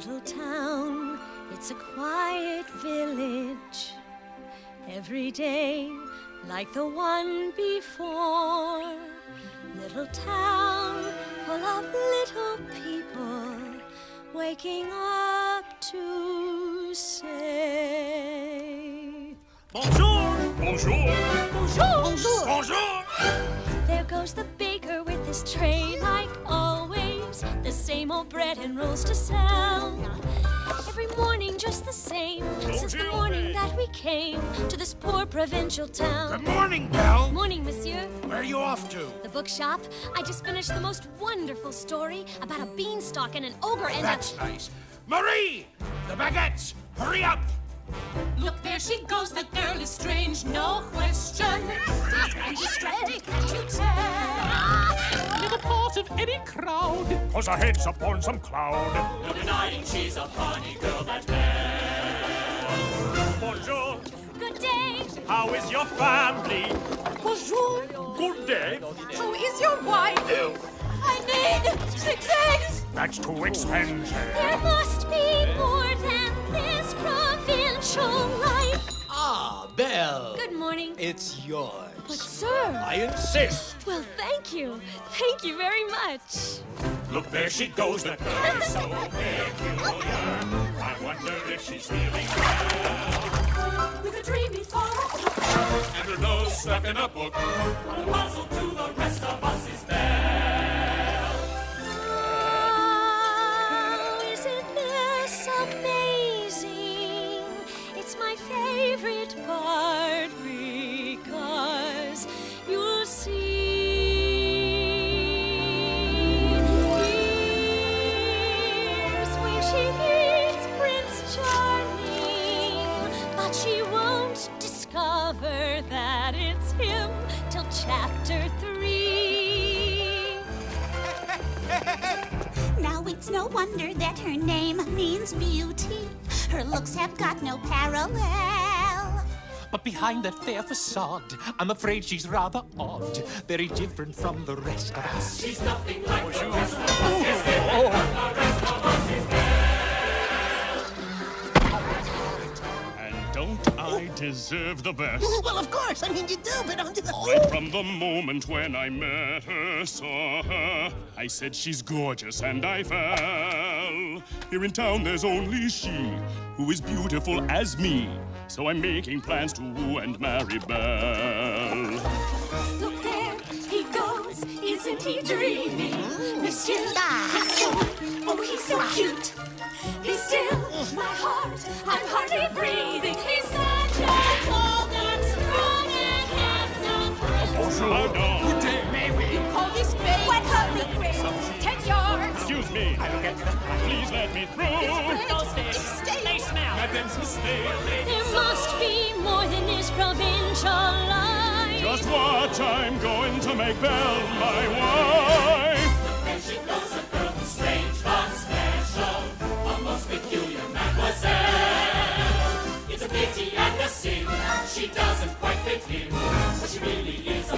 Little town, it's a quiet village. Every day, like the one before. Little town full of little people waking up to say. Bonjour! Bonjour! Bonjour! Bonjour. Bonjour! There goes the baker with his tray, like always. The same old bread and rolls to sell. Every morning, just the same. Since the morning that we came to this poor provincial town. Good town. morning, Belle. Morning, monsieur. Where are you off to? The bookshop. I just finished the most wonderful story about a beanstalk and an ogre and That's a. nice. Marie! The baguettes! Hurry up! Look, there she goes. That girl is strange, no question. And distracted, can't you tell? Never part of any crowd. Cause her head's upon some cloud. No denying she's a funny girl, How is your family? Bonjour. Good day. How is your wife? Ew. I need six eggs. That's too expensive. There must be more than this provincial life. Ah, Belle. Good morning. It's yours. But, sir. I insist. Well, thank you. Thank you very much. Look, there she goes, that girl is so peculiar. I wonder if she's feeling stuck in a book. The puzzle to the rest of us is there. Oh, isn't this amazing? It's my favorite part because you'll see. She meets Prince Charming, but she won't discover that it's him till chapter three. Now it's no wonder that her name means beauty. Her looks have got no parallel. But behind that fair facade, I'm afraid she's rather odd. Very different from the rest of us. She's nothing like the rest of us. Deserve the best? Well, of course. I mean, you do, but I'm just... Right from the moment when I met her, saw her, I said she's gorgeous and I fell. Here in town there's only she who is beautiful as me. So I'm making plans to woo and marry Belle. Look there, he goes. Isn't he dreamy? Monsieur, he's so, oh, he's so cute. Be still, my heart, I'm hardly breathing. Yards. Excuse me. Please let me through. There must be more than this provincial life. Just watch, I'm going to make Belle my wife. There she goes, a girl who's strange but special. A most peculiar mademoiselle. It's a pity and a sin. She doesn't quite fit him. But she really is